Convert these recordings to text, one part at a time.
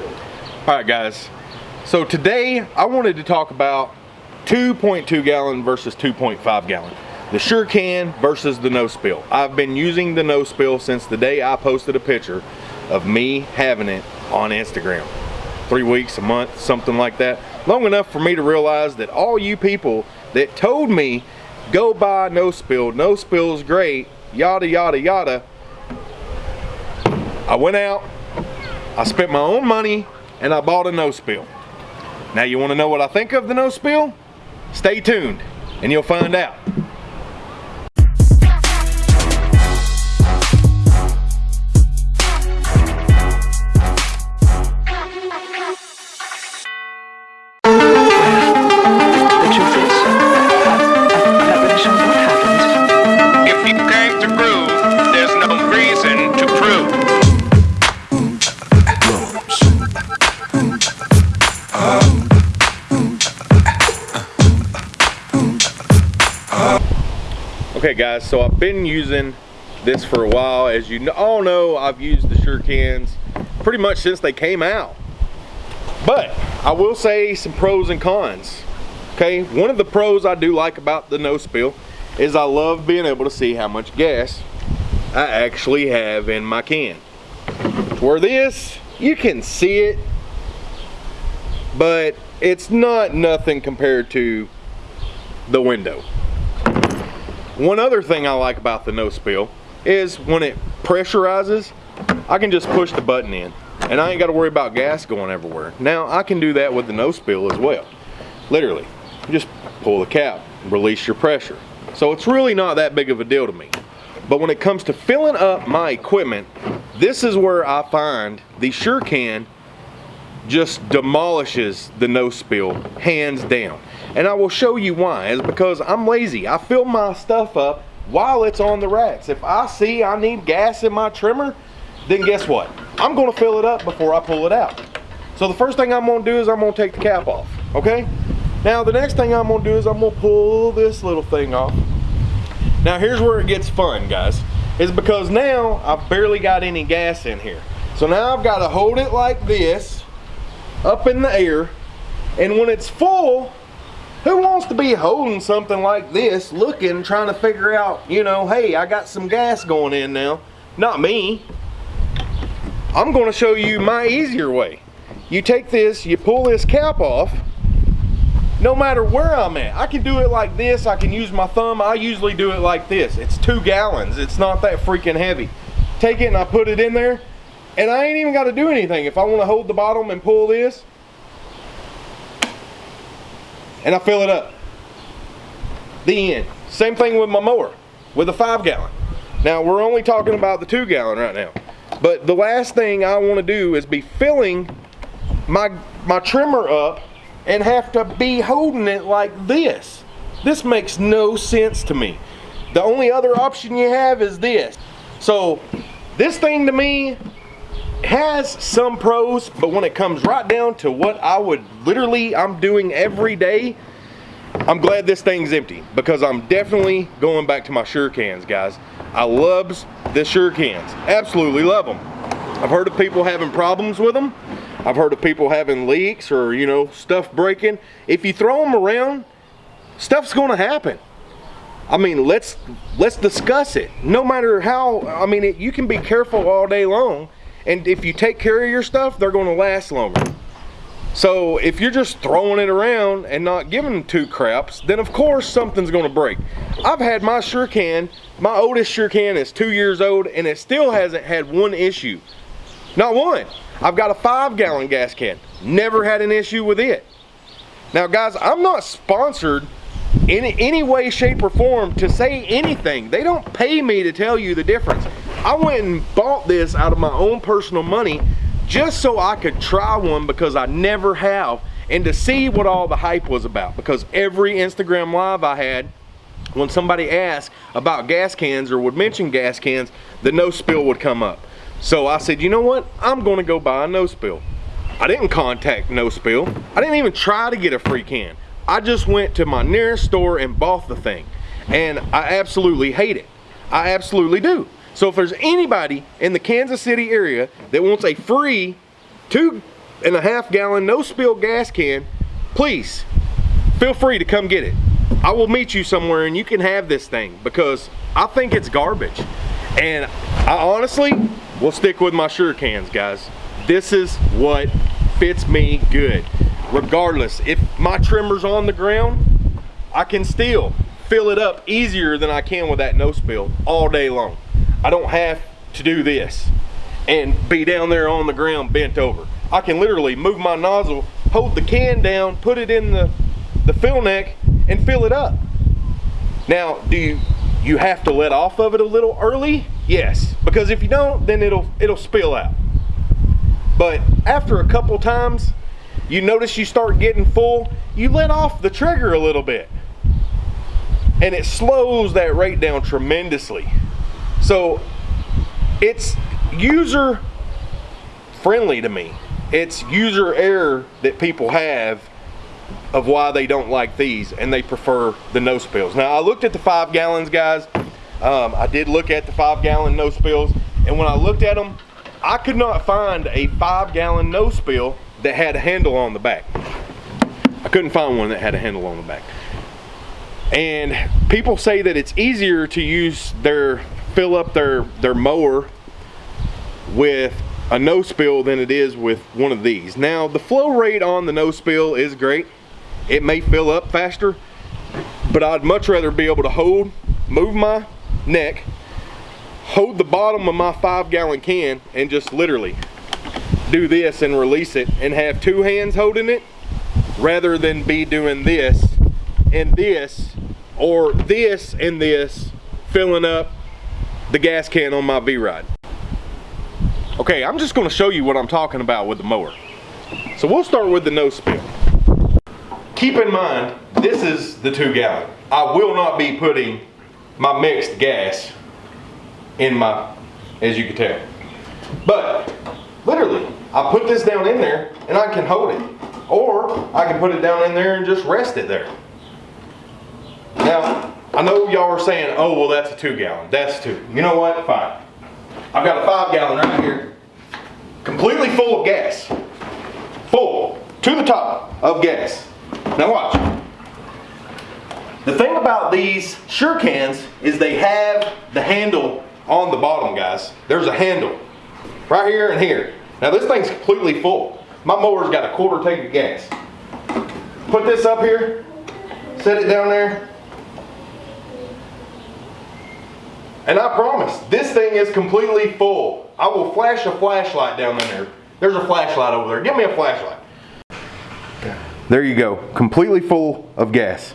All right, guys. So today I wanted to talk about 2.2 gallon versus 2.5 gallon. The Sure Can versus the No Spill. I've been using the No Spill since the day I posted a picture of me having it on Instagram. Three weeks, a month, something like that. Long enough for me to realize that all you people that told me go buy No Spill, No Spill is great, yada, yada, yada. I went out, I spent my own money, and I bought a No Spill. Now you wanna know what I think of the No Spill? Stay tuned, and you'll find out. Okay guys, so I've been using this for a while. As you all know, I've used the Sure Cans pretty much since they came out. But I will say some pros and cons. Okay, one of the pros I do like about the no spill is I love being able to see how much gas I actually have in my can. Where this, you can see it, but it's not nothing compared to the window. One other thing I like about the no spill is when it pressurizes, I can just push the button in and I ain't got to worry about gas going everywhere. Now I can do that with the no spill as well. Literally, just pull the cap, release your pressure. So it's really not that big of a deal to me. But when it comes to filling up my equipment, this is where I find the Sure Can just demolishes the no spill hands down. And I will show you why. Is because I'm lazy. I fill my stuff up while it's on the racks. If I see I need gas in my trimmer then guess what? I'm gonna fill it up before I pull it out. So the first thing I'm gonna do is I'm gonna take the cap off okay? Now the next thing I'm gonna do is I'm gonna pull this little thing off. Now here's where it gets fun guys. Is because now I've barely got any gas in here. So now I've got to hold it like this up in the air and when it's full who wants to be holding something like this looking trying to figure out you know hey I got some gas going in now. Not me. I'm going to show you my easier way. You take this you pull this cap off. No matter where I'm at I can do it like this. I can use my thumb. I usually do it like this. It's two gallons. It's not that freaking heavy. Take it and I put it in there and I ain't even got to do anything. If I want to hold the bottom and pull this, and I fill it up. The end. Same thing with my mower, with a five gallon. Now we're only talking about the two gallon right now. But the last thing I want to do is be filling my, my trimmer up and have to be holding it like this. This makes no sense to me. The only other option you have is this. So this thing to me has some pros, but when it comes right down to what I would literally I'm doing every day, I'm glad this thing's empty because I'm definitely going back to my Sure Cans, guys. I loves the Sure Cans. Absolutely love them. I've heard of people having problems with them. I've heard of people having leaks or, you know, stuff breaking. If you throw them around, stuff's to happen. I mean, let's let's discuss it. No matter how, I mean, it, you can be careful all day long, and if you take care of your stuff, they're going to last longer. So if you're just throwing it around and not giving two craps, then of course something's going to break. I've had my Sure Can, my oldest Sure Can is two years old, and it still hasn't had one issue. Not one. I've got a five gallon gas can. Never had an issue with it. Now guys, I'm not sponsored in any way, shape, or form to say anything. They don't pay me to tell you the difference. I went and bought this out of my own personal money just so I could try one because I never have and to see what all the hype was about. Because every Instagram live I had when somebody asked about gas cans or would mention gas cans the no spill would come up. So I said you know what? I'm gonna go buy a no spill. I didn't contact no spill. I didn't even try to get a free can. I just went to my nearest store and bought the thing. And I absolutely hate it. I absolutely do so if there's anybody in the Kansas City area that wants a free two and a half gallon no spill gas can, please feel free to come get it. I will meet you somewhere and you can have this thing because I think it's garbage. And I honestly will stick with my sure cans, guys. This is what fits me good. Regardless, if my trimmer's on the ground, I can still fill it up easier than I can with that no spill all day long. I don't have to do this and be down there on the ground bent over. I can literally move my nozzle, hold the can down, put it in the, the fill neck and fill it up. Now, do you, you have to let off of it a little early? Yes, because if you don't, then it'll, it'll spill out. But after a couple times, you notice you start getting full, you let off the trigger a little bit. And it slows that rate down tremendously. So it's user friendly to me. It's user error that people have of why they don't like these and they prefer the no spills. Now I looked at the five gallons guys. Um, I did look at the five gallon no spills and when I looked at them, I could not find a five gallon no spill that had a handle on the back. I couldn't find one that had a handle on the back. And people say that it's easier to use their, fill up their, their mower with a no spill than it is with one of these. Now the flow rate on the no spill is great. It may fill up faster, but I'd much rather be able to hold, move my neck, hold the bottom of my five gallon can and just literally do this and release it and have two hands holding it rather than be doing this and this or this and this filling up the gas can on my V-Ride. Okay, I'm just gonna show you what I'm talking about with the mower. So we'll start with the no spill. Keep in mind, this is the two gallon. I will not be putting my mixed gas in my, as you can tell. But, literally, I put this down in there and I can hold it. Or, I can put it down in there and just rest it there. Now, I know y'all are saying, oh, well, that's a two gallon. That's two. You know what? Fine. I've got a five gallon right here, completely full of gas. Full, to the top of gas. Now watch. The thing about these Sure cans is they have the handle on the bottom, guys. There's a handle right here and here. Now this thing's completely full. My mower's got a quarter tank of gas. Put this up here, set it down there, And I promise, this thing is completely full. I will flash a flashlight down in there. There's a flashlight over there. Give me a flashlight. There you go. Completely full of gas.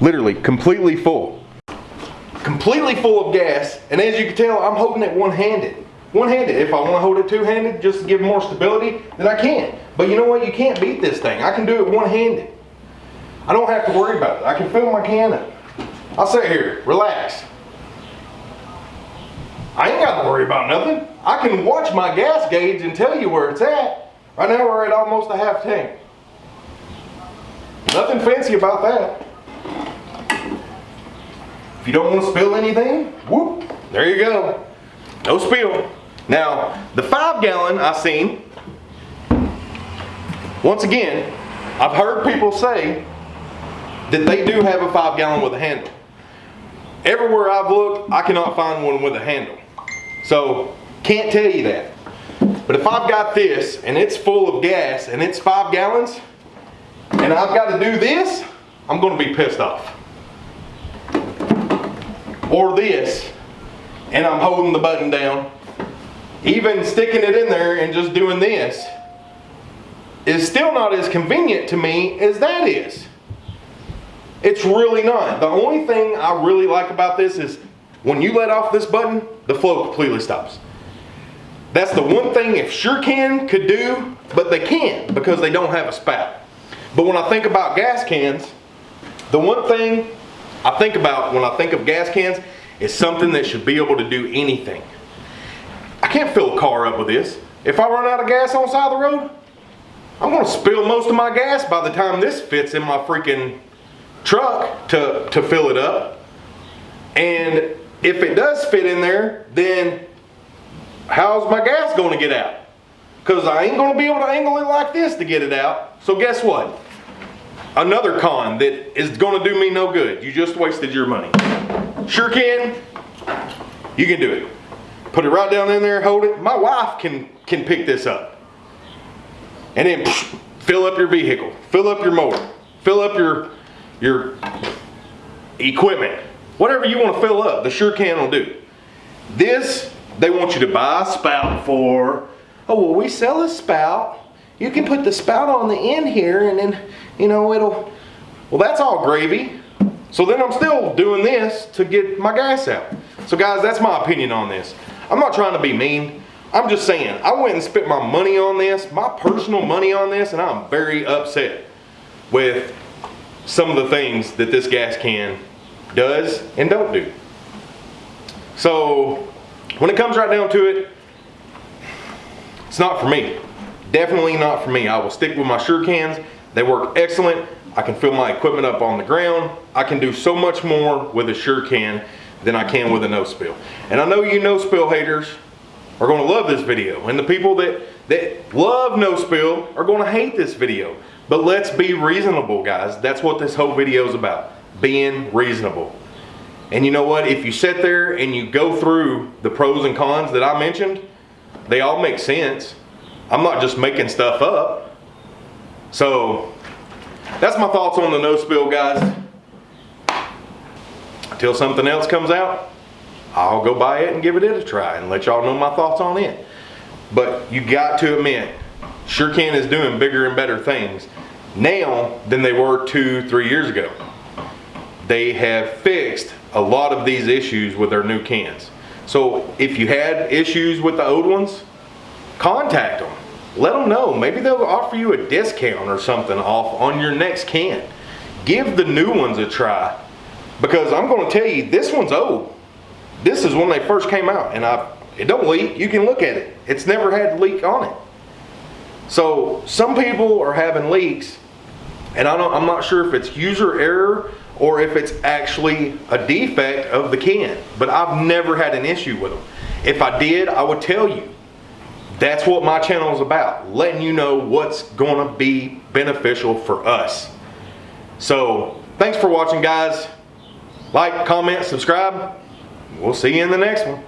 Literally, completely full. Completely full of gas. And as you can tell, I'm holding it one-handed. One-handed. If I want to hold it two-handed just to give more stability, then I can. But you know what? You can't beat this thing. I can do it one-handed. I don't have to worry about it. I can fill my can up. I'll sit here, relax. I ain't got to worry about nothing. I can watch my gas gauge and tell you where it's at. Right now we're at almost a half tank. Nothing fancy about that. If you don't want to spill anything, whoop, there you go. No spill. Now, the five gallon I seen, once again, I've heard people say that they do have a five gallon with a handle. Everywhere I've looked, I cannot find one with a handle. So, can't tell you that. But if I've got this and it's full of gas and it's five gallons and I've got to do this, I'm going to be pissed off. Or this and I'm holding the button down. Even sticking it in there and just doing this is still not as convenient to me as that is. It's really not. The only thing I really like about this is when you let off this button, the flow completely stops. That's the one thing if SureCan could do, but they can't because they don't have a spout. But when I think about gas cans, the one thing I think about when I think of gas cans is something that should be able to do anything. I can't fill a car up with this. If I run out of gas on the side of the road, I'm gonna spill most of my gas by the time this fits in my freaking truck to, to fill it up. And if it does fit in there, then how's my gas going to get out? because I ain't gonna be able to angle it like this to get it out. So guess what? Another con that is gonna do me no good. You just wasted your money. Sure can. You can do it. Put it right down in there, hold it. My wife can can pick this up. And then psh, fill up your vehicle, fill up your mower, fill up your your equipment. Whatever you want to fill up, the sure can will do. This, they want you to buy a spout for, oh, well, we sell a spout. You can put the spout on the end here and then, you know, it'll, well, that's all gravy. So then I'm still doing this to get my gas out. So guys, that's my opinion on this. I'm not trying to be mean. I'm just saying, I went and spent my money on this, my personal money on this, and I'm very upset with some of the things that this gas can does and don't do. So when it comes right down to it, it's not for me. Definitely not for me. I will stick with my sure cans. They work excellent. I can fill my equipment up on the ground. I can do so much more with a sure can than I can with a no spill. And I know you no spill haters are gonna love this video. And the people that, that love no spill are gonna hate this video. But let's be reasonable, guys. That's what this whole video is about, being reasonable. And you know what? If you sit there and you go through the pros and cons that I mentioned, they all make sense. I'm not just making stuff up. So that's my thoughts on the no spill, guys. Until something else comes out, I'll go buy it and give it a try and let y'all know my thoughts on it. But you got to admit, SureCan is doing bigger and better things now than they were two, three years ago. They have fixed a lot of these issues with their new cans. So if you had issues with the old ones, contact them. Let them know. Maybe they'll offer you a discount or something off on your next can. Give the new ones a try. Because I'm going to tell you, this one's old. This is when they first came out, and I it don't leak. You can look at it. It's never had leak on it. So some people are having leaks, and I don't, I'm not sure if it's user error or if it's actually a defect of the can. But I've never had an issue with them. If I did, I would tell you. That's what my channel is about, letting you know what's going to be beneficial for us. So thanks for watching, guys. Like, comment, subscribe. We'll see you in the next one.